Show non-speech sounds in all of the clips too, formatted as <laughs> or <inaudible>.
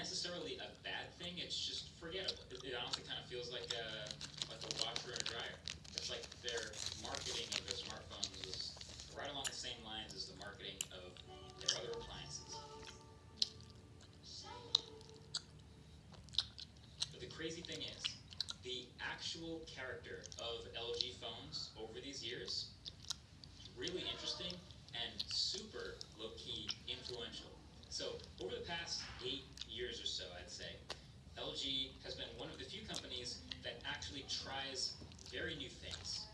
necessarily a bad thing. It's just forgettable. It, it honestly kind of feels like a like a washer and dryer. It's like their marketing of very new things,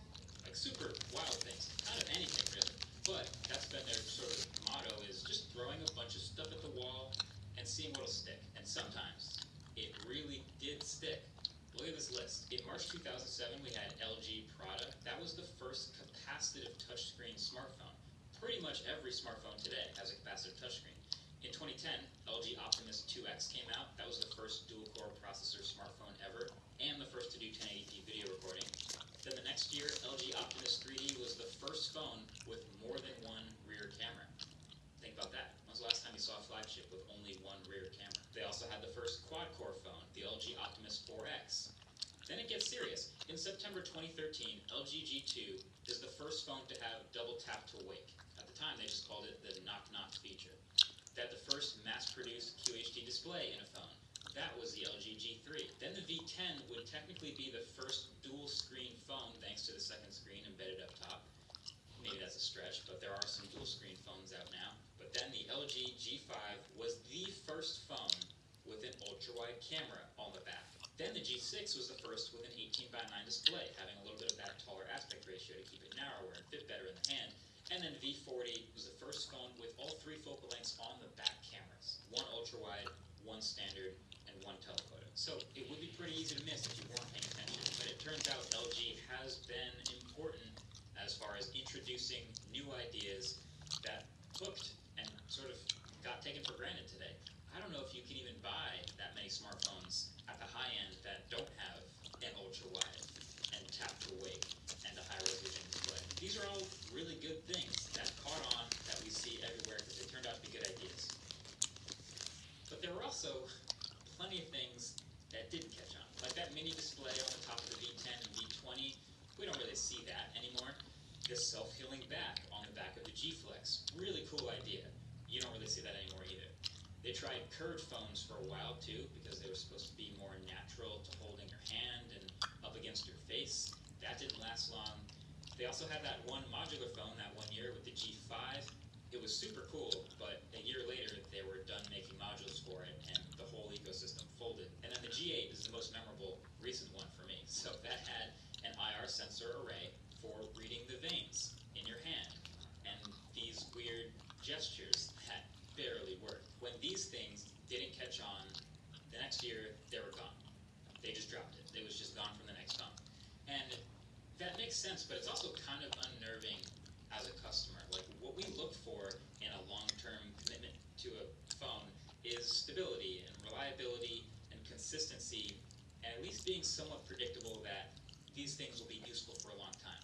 like super wild things, kind of anything really. But that's been their sort of motto is just throwing a bunch of stuff at the wall and seeing what'll stick. And sometimes it really did stick. Look at this list. In March 2007, we had LG Prada. That was the first capacitive touchscreen smartphone. Pretty much every smartphone today has a capacitive touchscreen. In 2010, LG Optimus 2X came out. That was the first dual-core processor smartphone ever, and the first to do 1080p video recording. Then the next year, LG Optimus 3D was the first phone with more than one rear camera. Think about that. When was the last time you saw a flagship with only one rear camera? They also had the first quad-core phone, the LG Optimus 4X. Then it gets serious. In September 2013, LG G2 is the first phone to have double tap to wake. At the time, they just called it the knock knock feature. They had the first mass-produced QHD display in a phone. That was the LG G3. Then the V10 would technically be the first dual-screen phone thanks to the second screen embedded up top. Maybe that's a stretch, but there are some dual-screen phones out now. But then the LG G5 was the first phone with an ultra-wide camera on the back. Then the G6 was the first with an 18 by 9 display, having a little bit of that taller aspect ratio to keep it narrower and fit better in the hand. And then V40 was the first phone with all three focal lengths on the back cameras. One ultra-wide, one standard, and one telephoto. So it would be pretty easy to miss if you weren't paying attention. But it turns out LG has been important as far as introducing new ideas that hooked and sort of got taken for granted today. I don't know if you can even buy that many smartphones at the high end that don't have an ultra wide and tap to wake and a high resolution display. These are all really good things that caught on that we see everywhere because they turned out to be good ideas. But there were also plenty of things that didn't catch on. Like that mini display on the top of the V10 and V20, we don't really see that anymore. This self-healing back on the back of the G Flex, really cool idea. You don't really see that anymore either. They tried curved phones for a while too, because they were supposed to be more natural to holding your hand and up against your face. That didn't last long. They also had that one modular phone that one year with the G5. It was super cool, but a year later they were done making modules for it and the whole ecosystem folded. And then the G8 is the most memorable recent one for me. <laughs> So that had an IR sensor array for reading the veins in your hand and these weird gestures <laughs> that barely worked. When these things didn't catch on, the next year they were gone. They just dropped it. It was just gone from the next phone. And that makes sense, but it's also kind of unnerving as a customer. Like what we look for in a long-term commitment to a phone is stability and reliability and consistency, and at least being somewhat predictable that these things will be useful for a long time.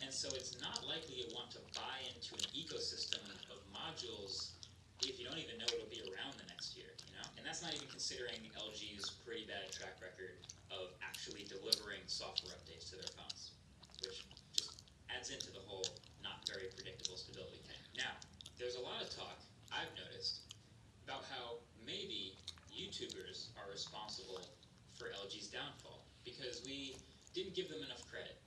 And so it's not likely you want to buy into an ecosystem of modules if you don't even know it'll be around the next year, you know? And that's not even considering LG's pretty bad track record of actually delivering software updates to their phones, which just adds into the whole not very predictable stability thing. Now, there's a lot of talk, I've noticed, about how maybe YouTubers are responsible for LG's downfall because we didn't give them enough credit